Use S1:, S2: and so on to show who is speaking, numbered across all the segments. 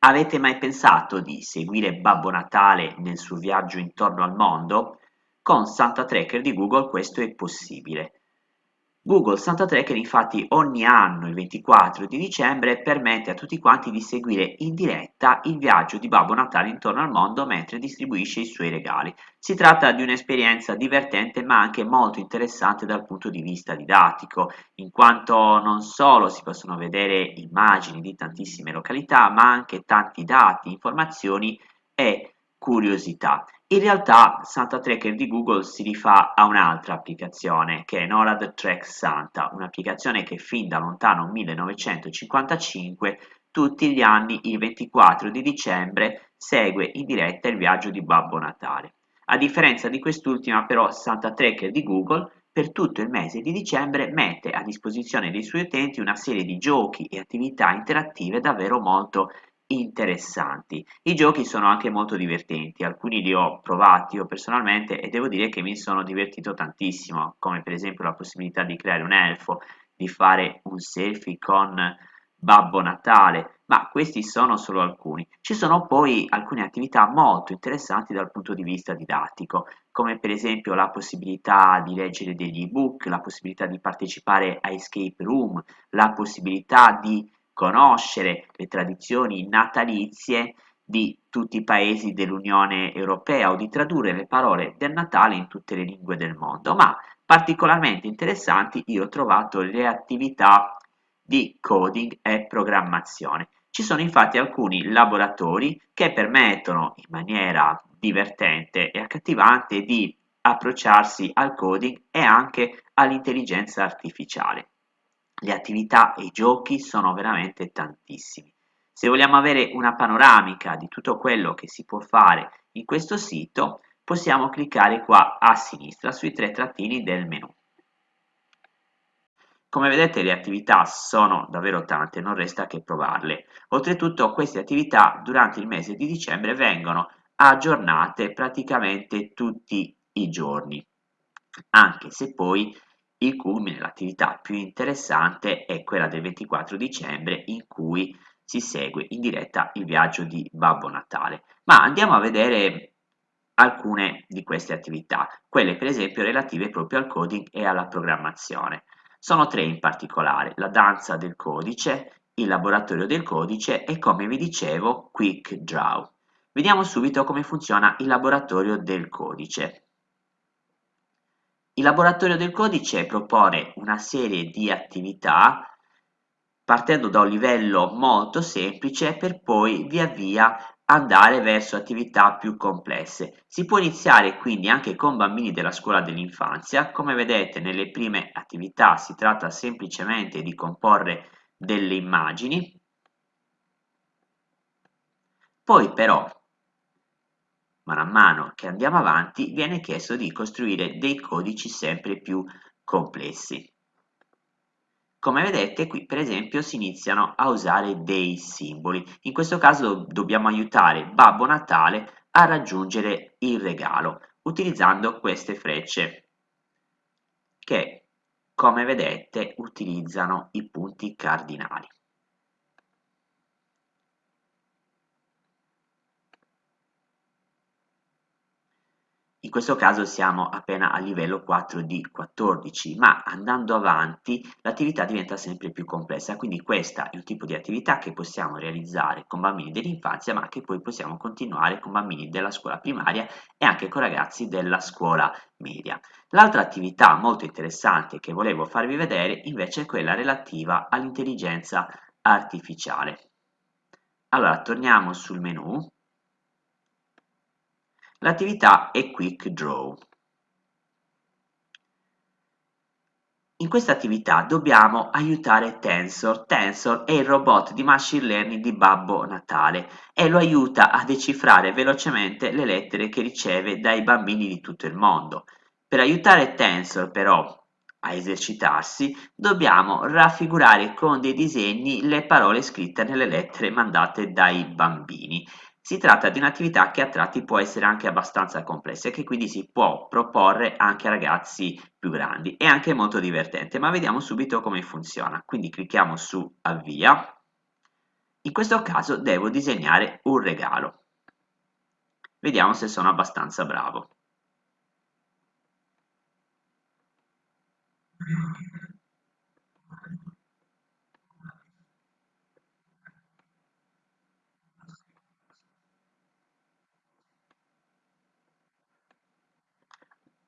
S1: Avete mai pensato di seguire Babbo Natale nel suo viaggio intorno al mondo? Con Santa Tracker di Google questo è possibile. Google Santa Tracker infatti ogni anno il 24 di dicembre permette a tutti quanti di seguire in diretta il viaggio di Babbo Natale intorno al mondo mentre distribuisce i suoi regali. Si tratta di un'esperienza divertente ma anche molto interessante dal punto di vista didattico, in quanto non solo si possono vedere immagini di tantissime località ma anche tanti dati, informazioni e curiosità. In realtà Santa Tracker di Google si rifà a un'altra applicazione che è NORAD Track Santa, un'applicazione che fin da lontano 1955 tutti gli anni il 24 di dicembre segue in diretta il viaggio di Babbo Natale. A differenza di quest'ultima però Santa Tracker di Google per tutto il mese di dicembre mette a disposizione dei suoi utenti una serie di giochi e attività interattive davvero molto interessanti. I giochi sono anche molto divertenti, alcuni li ho provati io personalmente e devo dire che mi sono divertito tantissimo, come per esempio la possibilità di creare un elfo, di fare un selfie con Babbo Natale, ma questi sono solo alcuni. Ci sono poi alcune attività molto interessanti dal punto di vista didattico, come per esempio la possibilità di leggere degli ebook, la possibilità di partecipare a escape room, la possibilità di conoscere le tradizioni natalizie di tutti i paesi dell'Unione Europea o di tradurre le parole del Natale in tutte le lingue del mondo, ma particolarmente interessanti io ho trovato le attività di coding e programmazione. Ci sono infatti alcuni laboratori che permettono in maniera divertente e accattivante di approcciarsi al coding e anche all'intelligenza artificiale. Le attività e i giochi sono veramente tantissimi. Se vogliamo avere una panoramica di tutto quello che si può fare in questo sito, possiamo cliccare qua a sinistra sui tre trattini del menu. Come vedete le attività sono davvero tante, non resta che provarle. Oltretutto queste attività durante il mese di dicembre vengono aggiornate praticamente tutti i giorni, anche se poi il culmine, l'attività più interessante è quella del 24 dicembre in cui si segue in diretta il viaggio di Babbo Natale. Ma andiamo a vedere alcune di queste attività, quelle per esempio relative proprio al coding e alla programmazione. Sono tre in particolare, la danza del codice, il laboratorio del codice e come vi dicevo Quick Draw. Vediamo subito come funziona il laboratorio del codice. Il laboratorio del codice propone una serie di attività partendo da un livello molto semplice per poi via via andare verso attività più complesse. Si può iniziare quindi anche con bambini della scuola dell'infanzia, come vedete nelle prime attività si tratta semplicemente di comporre delle immagini, poi però mano a mano che andiamo avanti viene chiesto di costruire dei codici sempre più complessi. Come vedete qui per esempio si iniziano a usare dei simboli, in questo caso dobbiamo aiutare Babbo Natale a raggiungere il regalo utilizzando queste frecce che come vedete utilizzano i punti cardinali. In questo caso siamo appena a livello 4 di 14, ma andando avanti l'attività diventa sempre più complessa, quindi questa è un tipo di attività che possiamo realizzare con bambini dell'infanzia, ma che poi possiamo continuare con bambini della scuola primaria e anche con ragazzi della scuola media. L'altra attività molto interessante che volevo farvi vedere invece è quella relativa all'intelligenza artificiale. Allora, torniamo sul menu L'attività è Quick Draw. In questa attività dobbiamo aiutare Tensor. Tensor è il robot di machine learning di Babbo Natale e lo aiuta a decifrare velocemente le lettere che riceve dai bambini di tutto il mondo. Per aiutare Tensor però a esercitarsi, dobbiamo raffigurare con dei disegni le parole scritte nelle lettere mandate dai bambini. Si tratta di un'attività che a tratti può essere anche abbastanza complessa e che quindi si può proporre anche a ragazzi più grandi. È anche molto divertente, ma vediamo subito come funziona. Quindi clicchiamo su avvia In questo caso devo disegnare un regalo. Vediamo se sono abbastanza bravo.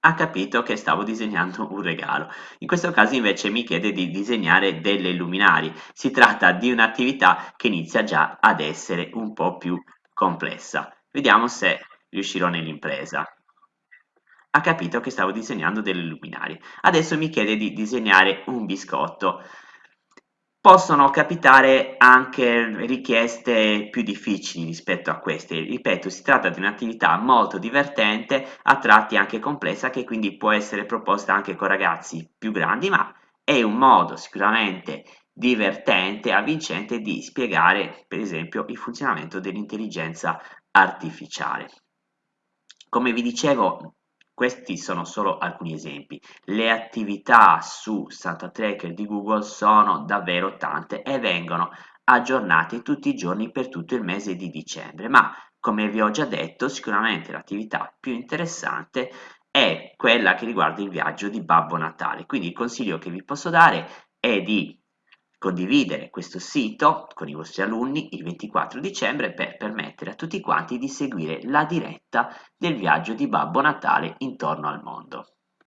S1: Ha capito che stavo disegnando un regalo. In questo caso invece mi chiede di disegnare delle luminari. Si tratta di un'attività che inizia già ad essere un po' più complessa. Vediamo se riuscirò nell'impresa. Ha capito che stavo disegnando delle luminari. Adesso mi chiede di disegnare un biscotto. Possono capitare anche richieste più difficili rispetto a queste. Ripeto, si tratta di un'attività molto divertente, a tratti anche complessa, che quindi può essere proposta anche con ragazzi più grandi, ma è un modo sicuramente divertente avvincente di spiegare, per esempio, il funzionamento dell'intelligenza artificiale. Come vi dicevo, questi sono solo alcuni esempi. Le attività su Santa Tracker di Google sono davvero tante e vengono aggiornate tutti i giorni per tutto il mese di dicembre, ma come vi ho già detto, sicuramente l'attività più interessante è quella che riguarda il viaggio di Babbo Natale. Quindi il consiglio che vi posso dare è di condividere questo sito con i vostri alunni il 24 dicembre per permettere a tutti quanti di seguire la diretta del viaggio di Babbo Natale intorno al mondo.